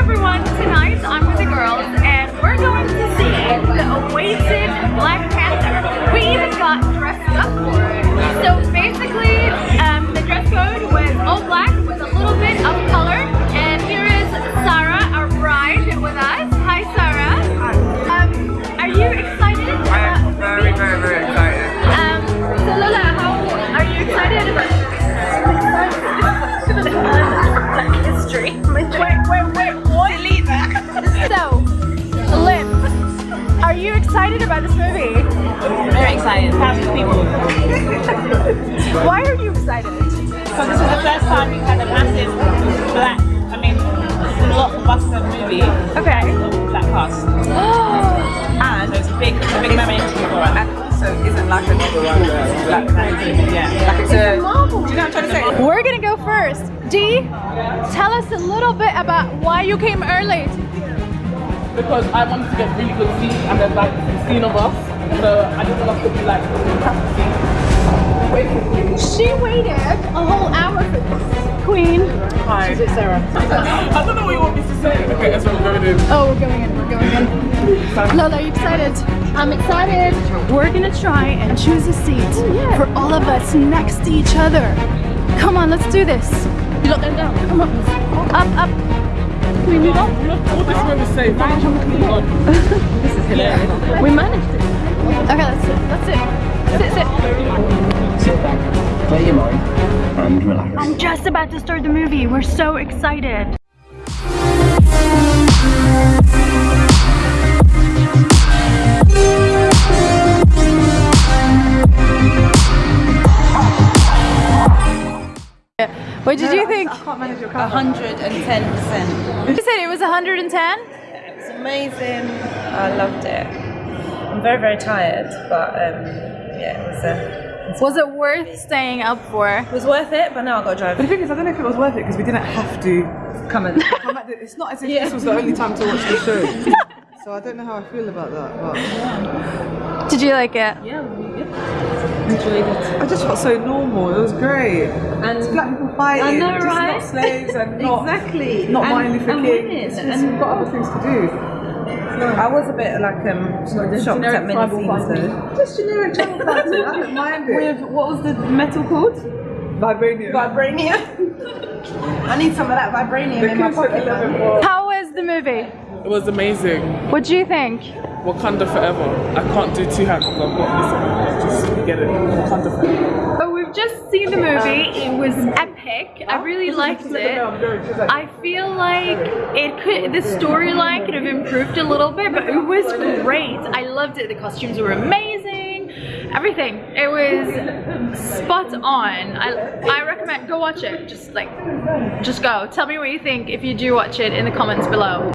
everyone, tonight I'm with the girls and we're going to see the awaited Black Panther. We even got dressed up for it. So basically, um, the dress code was all black with a little bit of color. And here is Sarah, our bride, with us. Hi Sarah. Um, are you excited? I am very, very, very excited. Um, so Lola, how are you excited about Black history? Wait, wait, excited. Thousands of people. Why are you excited? So this is the first time we've had a massive black, I mean, blockbuster movie Okay. black cast. and it's a big, it's a big moment for us. And also, isn't like another one uh, Black Panther. Yeah. Like it's a. Marvel. Do you know what I'm trying to say? We're gonna go first. Dee, tell us a little bit about why you came early. because I wanted to get really good seats and there's like 16 of us. So I didn't want us to be like practicing. She waited a whole hour for this. Queen. Hi. Sarah. I don't know what you want me to say. Okay, that's what we're going in. Oh, we're going in, we're going in. Lola, are you excited? I'm excited. We're gonna try and choose a seat oh, for all of us next to each other. Come on, let's do this. You look them down. Come on. Up, up. Can we move on? Look, all this room is safe. this is hilarious. We managed it. Okay, let's sit. Let's sit. Sit, sit. Sit back, clear your mind, and relax. I'm just about to start the movie. We're so excited. What did you think? i can't manage it hundred and ten percent. You said it was 110? It's amazing. I loved it. I'm very, very tired, but um, yeah, it was a. Was it worth staying up for? It was worth it, but now I got to drive. But the thing is, I don't know if it was worth it because we didn't have to Come and come at It's not as if this was the only time to watch the show. So I don't know how I feel about that. But Did you like it? yeah, we. Enjoyed it. I just felt so normal. It was great. And It's black people fighting, I know, just not slaves and not Exactly. not And- Martin Luther and King. women, It's and- we've got other things to do. I was a bit like um shocked at many scenes though. Just generic tribal fighting. I don't mind it. what was the metal called? Vibranium. Vibranium. I need some of that vibranium The in my kids pocket. 11 man. were- How was the movie? It was amazing. What do you think? Wakanda forever. I can't do two hands because I've got this one. Just get it. Wakanda forever. Just seen the movie. It was epic. I really liked it. I feel like it could the storyline could have improved a little bit, but it was great. I loved it. The costumes were amazing. Everything. It was spot on. I I recommend go watch it. Just like just go. Tell me what you think if you do watch it in the comments below.